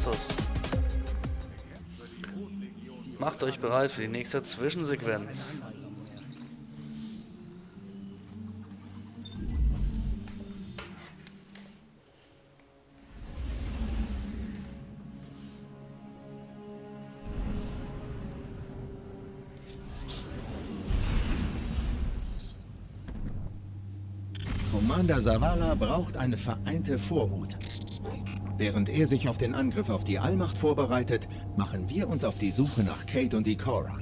Nessus. Macht euch bereit für die nächste Zwischensequenz. Commander Zavala braucht eine vereinte Vorhut. Während er sich auf den Angriff auf die Allmacht vorbereitet, machen wir uns auf die Suche nach Kate und Ikora.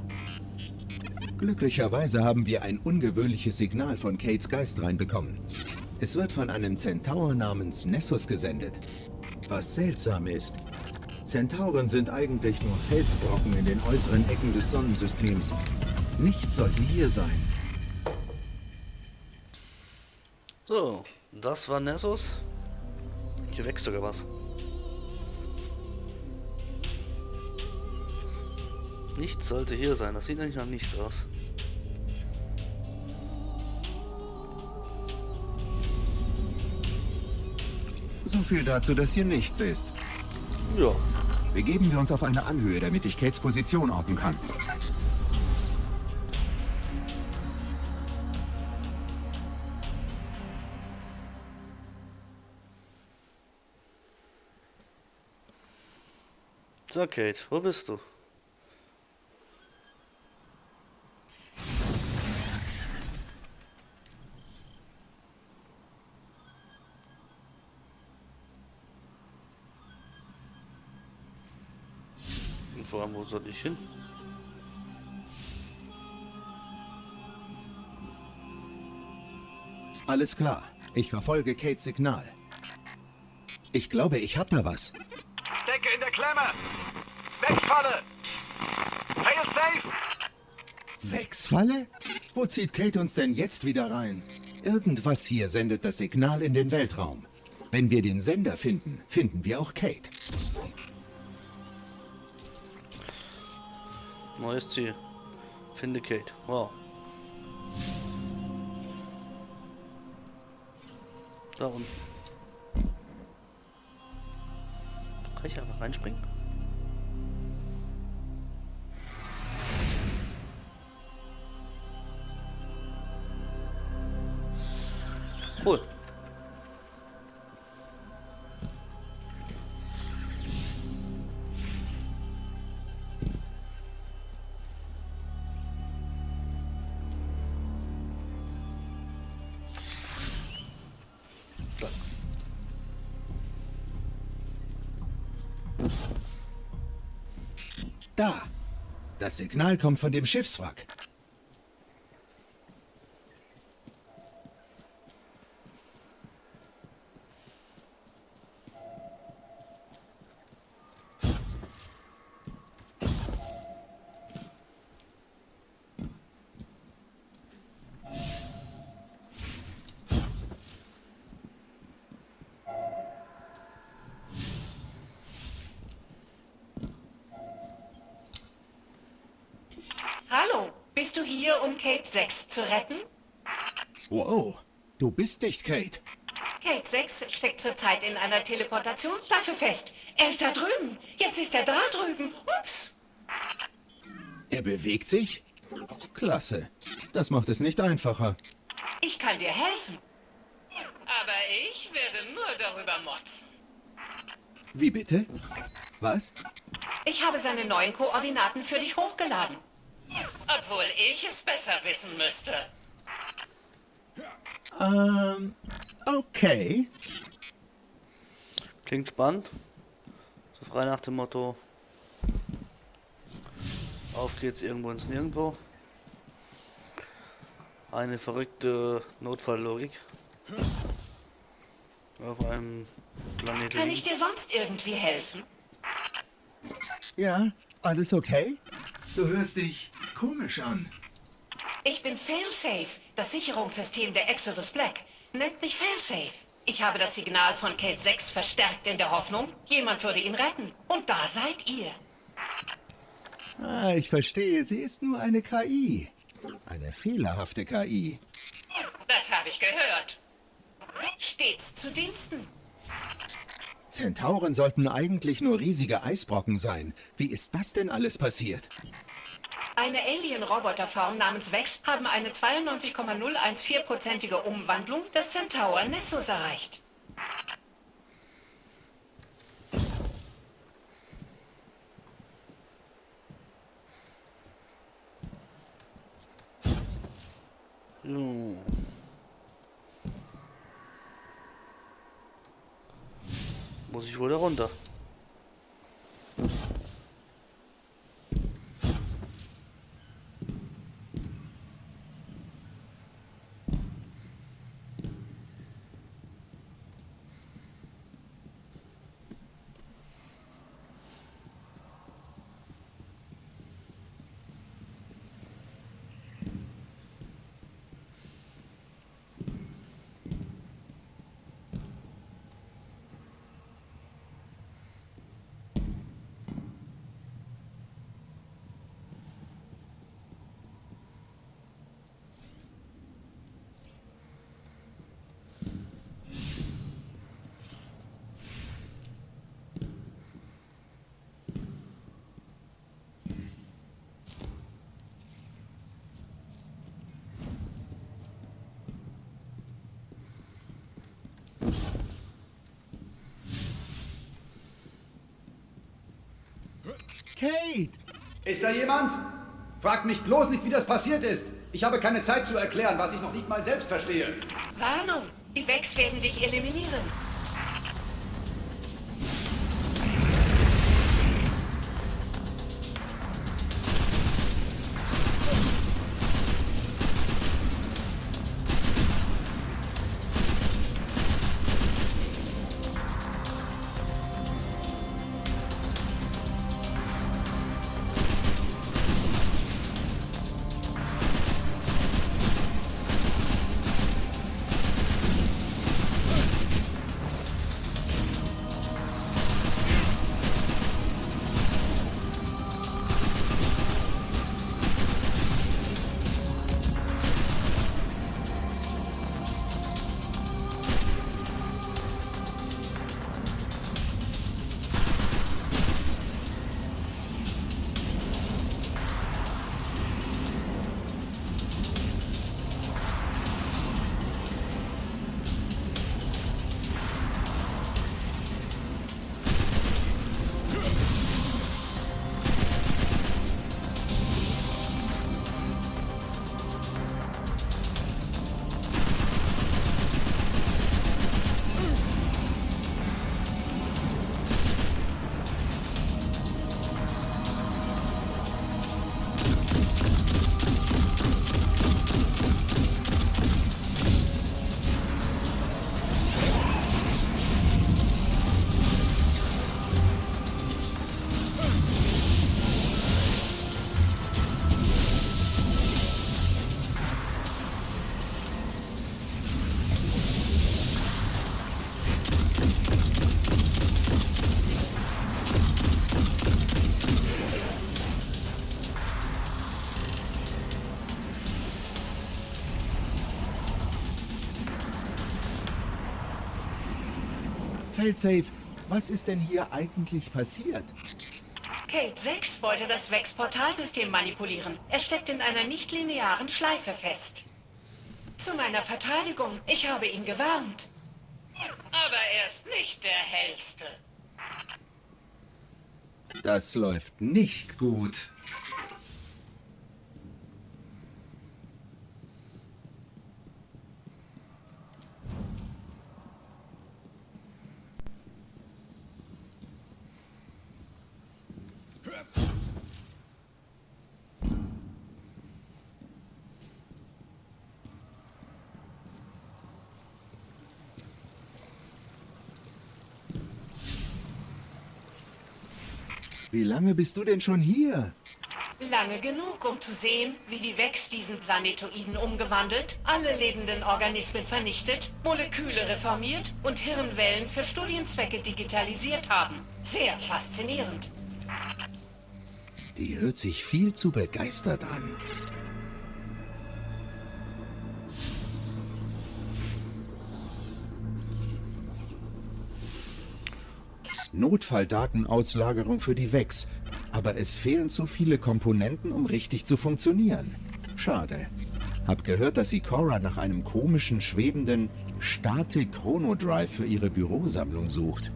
Glücklicherweise haben wir ein ungewöhnliches Signal von Kates Geist reinbekommen. Es wird von einem Zentaur namens Nessus gesendet. Was seltsam ist, Zentauren sind eigentlich nur Felsbrocken in den äußeren Ecken des Sonnensystems. Nichts sollte hier sein. So, das war Nessus. Hier wächst sogar was. Nichts sollte hier sein. Das sieht eigentlich nach nichts aus. So viel dazu, dass hier nichts ist. Ja. Begeben wir uns auf eine Anhöhe, damit ich Kates Position orten kann. So, Kate, wo bist du? Vor allem, wo soll ich hin? Alles klar. Ich verfolge Kates Signal. Ich glaube, ich hab da was. Stecke in der Klemme! Wechsfalle! Fail safe! Wechsfalle? Wo zieht Kate uns denn jetzt wieder rein? Irgendwas hier sendet das Signal in den Weltraum. Wenn wir den Sender finden, finden wir auch Kate. Neues Ziel. Finde Kate. Wow. Da unten. Kann ich einfach reinspringen? Cool. Das Signal kommt von dem Schiffswrack. Du hier, um Kate 6 zu retten? Wow, du bist nicht Kate. Kate 6 steckt zurzeit in einer Teleportationswaffe fest. Er ist da drüben. Jetzt ist er da drüben. Ups. Er bewegt sich? Klasse. Das macht es nicht einfacher. Ich kann dir helfen. Aber ich werde nur darüber motzen. Wie bitte? Was? Ich habe seine neuen Koordinaten für dich hochgeladen. Obwohl ich es besser wissen müsste. Ähm, okay. Klingt spannend. So frei nach dem Motto. Auf geht's irgendwo ins Nirgendwo. Eine verrückte Notfalllogik. Auf einem Planeten. Kann ich dir sonst irgendwie helfen? Ja, alles okay? Du hörst dich komisch an. Ich bin Failsafe, das Sicherungssystem der Exodus Black. Nennt mich Failsafe. Ich habe das Signal von Kate 6 verstärkt in der Hoffnung, jemand würde ihn retten. Und da seid ihr. Ah, ich verstehe. Sie ist nur eine KI. Eine fehlerhafte KI. Das habe ich gehört. Stets zu Diensten. Zentauren sollten eigentlich nur riesige Eisbrocken sein. Wie ist das denn alles passiert? Eine Alien-Roboterform namens Vex haben eine 92,014-prozentige Umwandlung des Centaur Nessus erreicht. So. Muss ich wohl da runter. Kate! Ist da jemand? Fragt mich bloß nicht, wie das passiert ist. Ich habe keine Zeit zu erklären, was ich noch nicht mal selbst verstehe. Warnung! Die Vex werden dich eliminieren. Failsafe, was ist denn hier eigentlich passiert? Kate 6 wollte das Vex-Portalsystem manipulieren. Er steckt in einer nicht-linearen Schleife fest. Zu meiner Verteidigung, ich habe ihn gewarnt. Aber er ist nicht der hellste. Das läuft nicht gut. Wie lange bist du denn schon hier? Lange genug, um zu sehen, wie die Vex diesen Planetoiden umgewandelt, alle lebenden Organismen vernichtet, Moleküle reformiert und Hirnwellen für Studienzwecke digitalisiert haben. Sehr faszinierend. Die hört sich viel zu begeistert an. Notfalldatenauslagerung für die VEX, aber es fehlen zu viele Komponenten, um richtig zu funktionieren. Schade. Hab gehört, dass sie Cora nach einem komischen, schwebenden Statik-Chronodrive für ihre Bürosammlung sucht.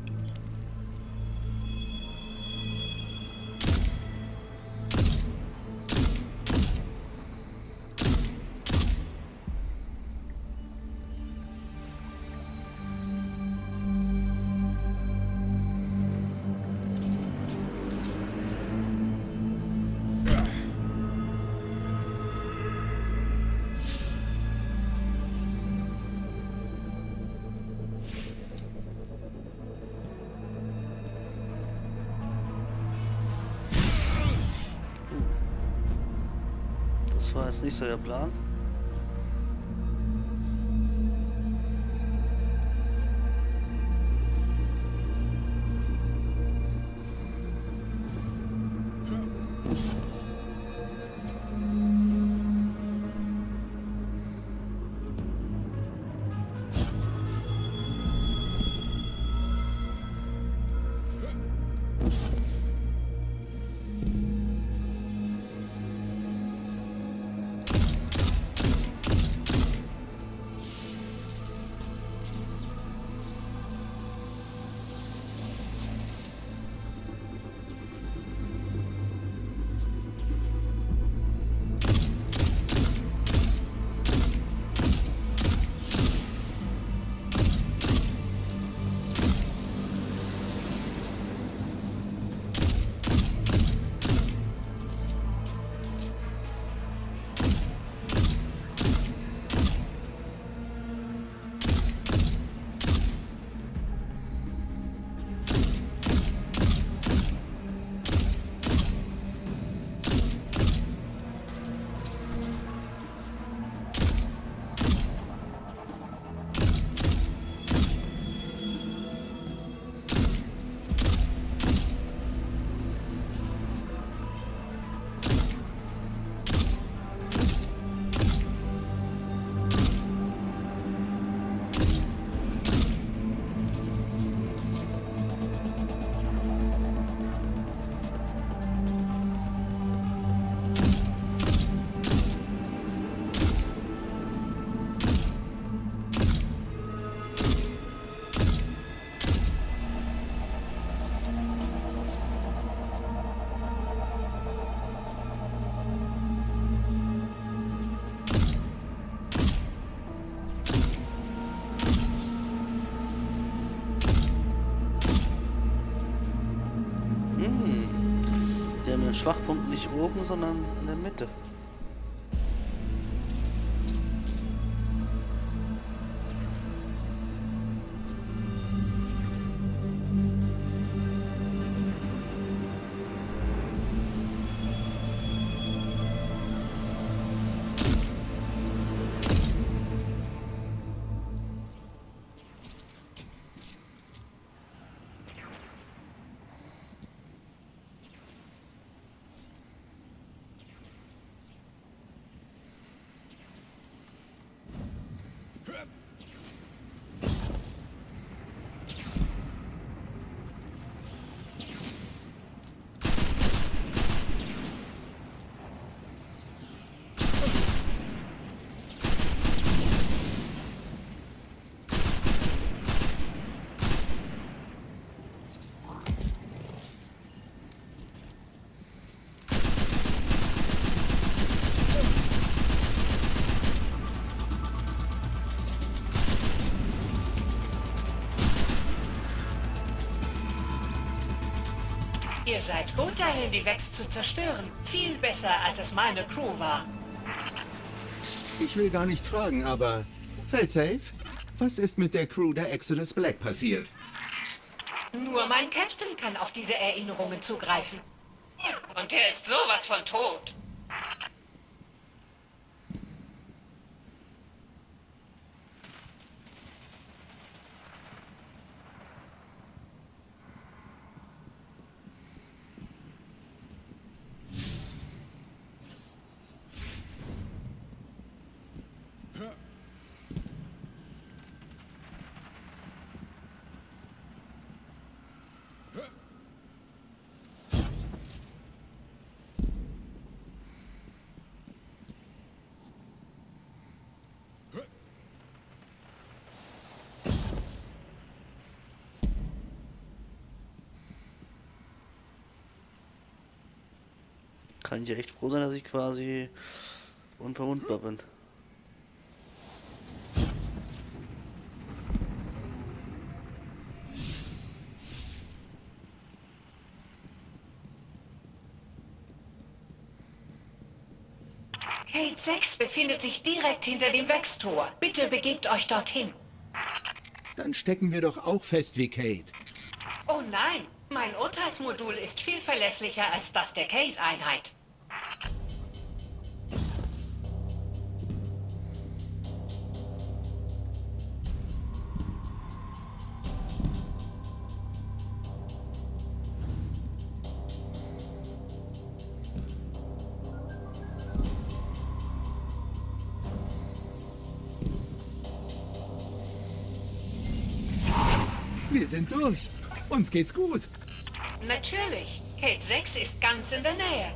Der Plan. Schwachpunkt nicht oben, sondern in der Mitte. Seid gut dahin, die Vex zu zerstören. Viel besser, als es meine Crew war. Ich will gar nicht fragen, aber... Feldsafe? Was ist mit der Crew der Exodus Black passiert? Nur mein Captain kann auf diese Erinnerungen zugreifen. Und er ist sowas von tot. Kann ich ja echt froh sein, dass ich quasi unverwundbar bin. Gate 6 befindet sich direkt hinter dem Wechstor. Bitte begebt euch dorthin. Dann stecken wir doch auch fest wie Kate. Oh nein, mein Urteilsmodul ist viel verlässlicher als das der Kate-Einheit. Sind durch. Uns geht's gut. Natürlich, Kate 6 ist ganz in der Nähe.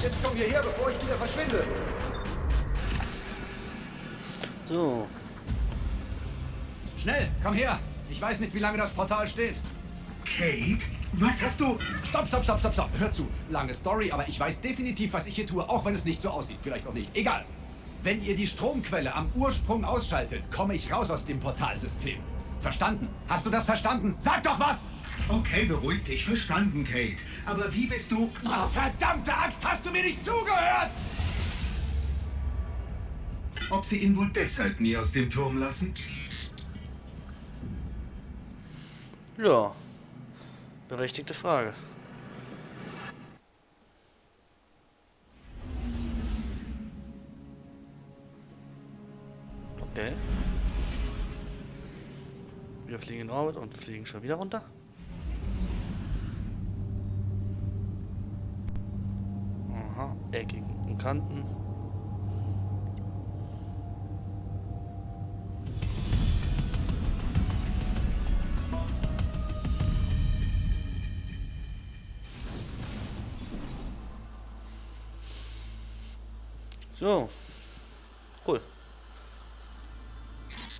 Jetzt komm hierher, bevor ich wieder verschwinde. So, Schnell, komm her. Ich weiß nicht, wie lange das Portal steht. Kate? Was hast du... Stopp, stopp, stopp, stopp, stopp. Hör zu. Lange Story, aber ich weiß definitiv, was ich hier tue, auch wenn es nicht so aussieht. Vielleicht auch nicht. Egal. Wenn ihr die Stromquelle am Ursprung ausschaltet, komme ich raus aus dem Portalsystem. Verstanden? Hast du das verstanden? Sag doch was! Okay, beruhig dich. Verstanden, Kate. Aber wie bist du... Oh, verdammte Axt, hast du mir nicht zugehört? Ob sie ihn wohl deshalb nie aus dem Turm lassen? ja. Berechtigte Frage. Okay. Wir fliegen in Orbit und fliegen schon wieder runter. Eckigen Kanten. So. Cool.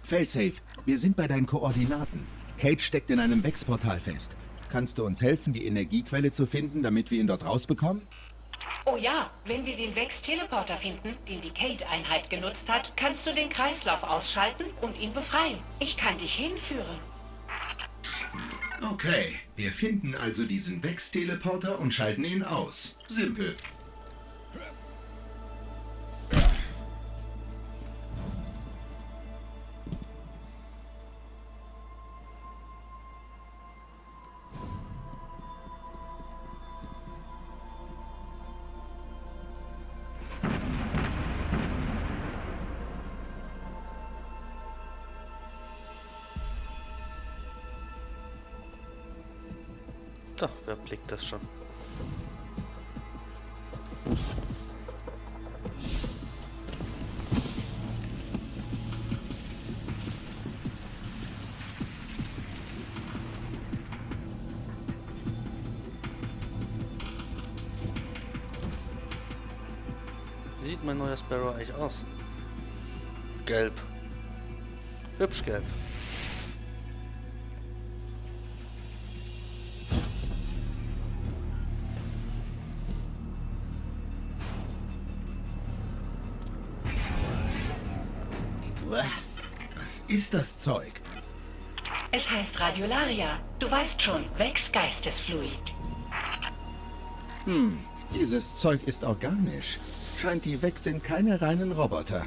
Failsafe, wir sind bei deinen Koordinaten. Kate steckt in einem Wechsportal fest. Kannst du uns helfen, die Energiequelle zu finden, damit wir ihn dort rausbekommen? Oh ja, wenn wir den Vex-Teleporter finden, den die Kate-Einheit genutzt hat, kannst du den Kreislauf ausschalten und ihn befreien. Ich kann dich hinführen. Okay, wir finden also diesen Vex-Teleporter und schalten ihn aus. Simpel. Doch, wer blickt das schon? Wie sieht mein neuer Sparrow eigentlich aus? Gelb. Hübsch gelb. Was ist das Zeug? Es heißt Radiolaria. Du weißt schon, Wechsgeistesfluid. Hm, dieses Zeug ist organisch. Scheint die Weg sind keine reinen Roboter.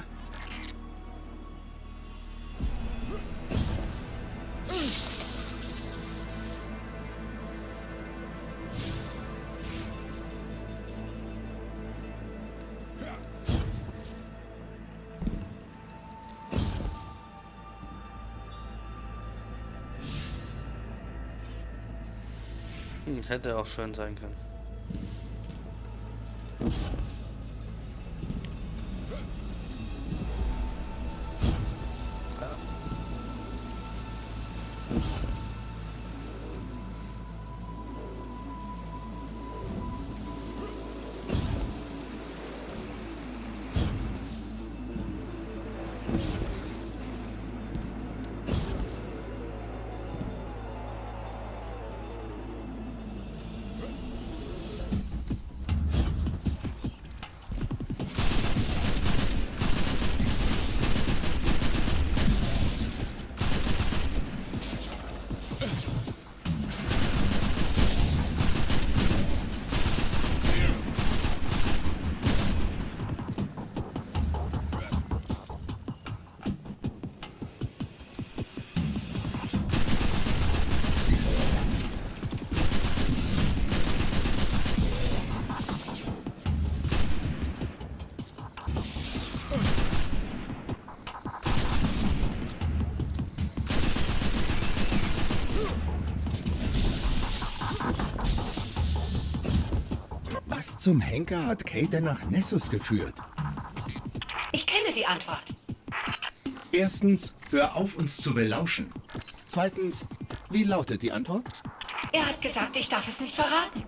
Hätte auch schön sein können. Zum Henker hat Kate nach Nessus geführt? Ich kenne die Antwort. Erstens, hör auf, uns zu belauschen. Zweitens, wie lautet die Antwort? Er hat gesagt, ich darf es nicht verraten.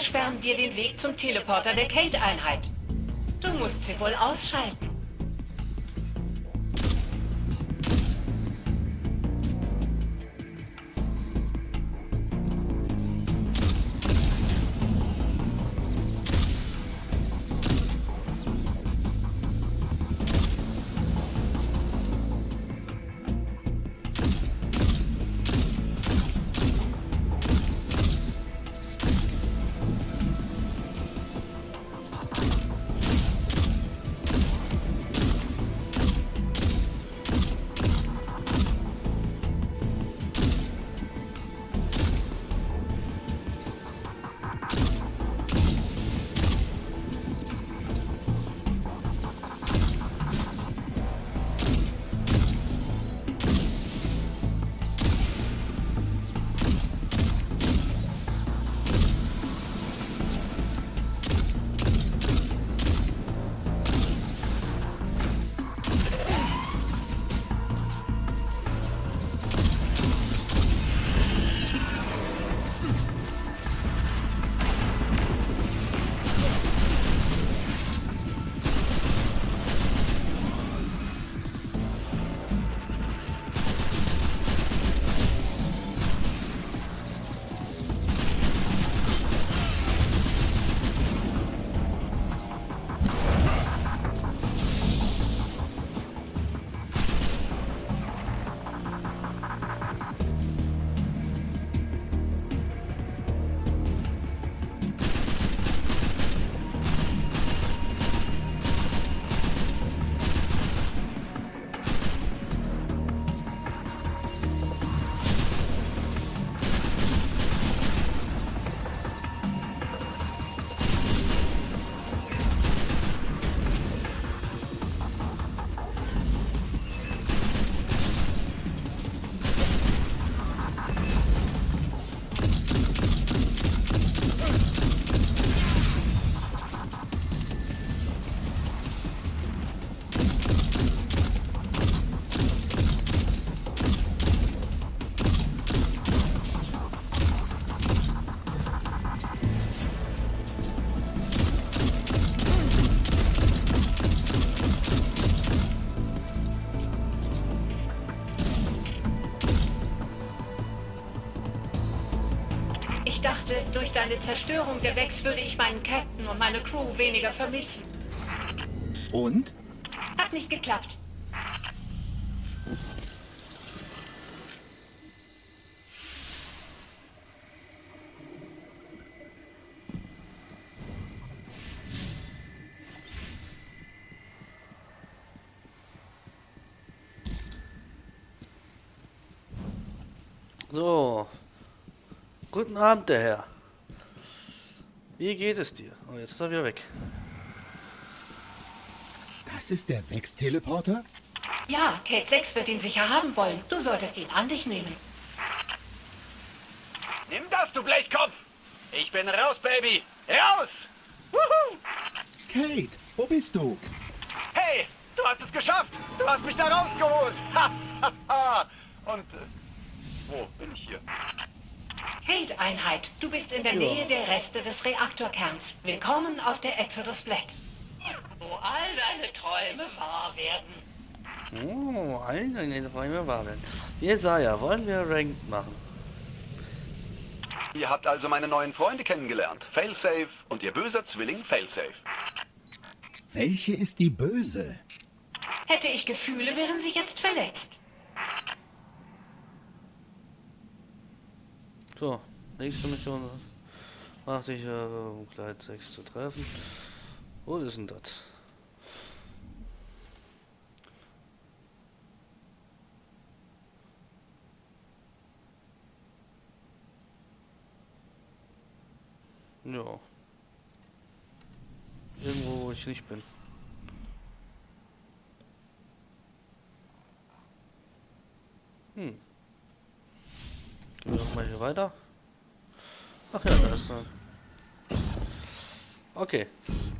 Versperren dir den Weg zum Teleporter der Kate-Einheit. Du musst sie wohl ausschalten. Ich dachte, durch deine Zerstörung der Vex würde ich meinen Captain und meine Crew weniger vermissen. Und? Hat nicht geklappt. So. Guten Abend, der Herr. Wie geht es dir? Oh, jetzt ist er wieder weg. Das ist der Vex-Teleporter? Ja, Kate 6 wird ihn sicher haben wollen. Du solltest ihn an dich nehmen. Nimm das, du Blechkopf! Ich bin raus, Baby! Raus! Wuhu! Kate, wo bist du? Hey, du hast es geschafft! Du hast mich da rausgeholt! Ha, ha, ha. Und äh, wo bin ich hier? Kate-Einheit, du bist in der Ja. Nähe der Reste des Reaktorkerns. Willkommen auf der Exodus Black. Wo all deine Träume wahr werden. Oh, eine in den Räumen war werden. Jesaja, wollen wir Ranked machen? Ihr habt also meine neuen Freunde kennengelernt. Failsafe und ihr böser Zwilling Failsafe. Welche ist die Böse? Hätte ich Gefühle, wären sie jetzt verletzt. So, nächste Mission. Machte ich, äh, um Kleid 6 zu treffen. Wo ist denn das? Ja. Irgendwo, wo ich nicht bin. Hm. Gehen wir doch mal hier weiter. Ach ja, da ist er. Okay,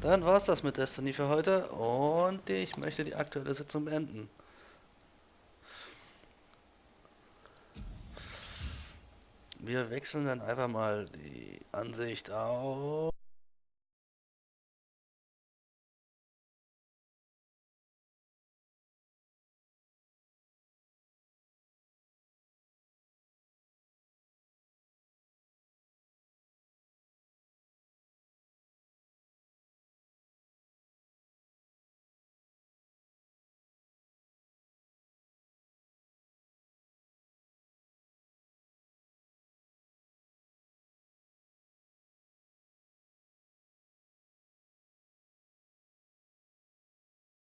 dann war's das mit Destiny für heute und ich möchte die aktuelle Sitzung beenden. Wir wechseln dann einfach mal die Ansicht auf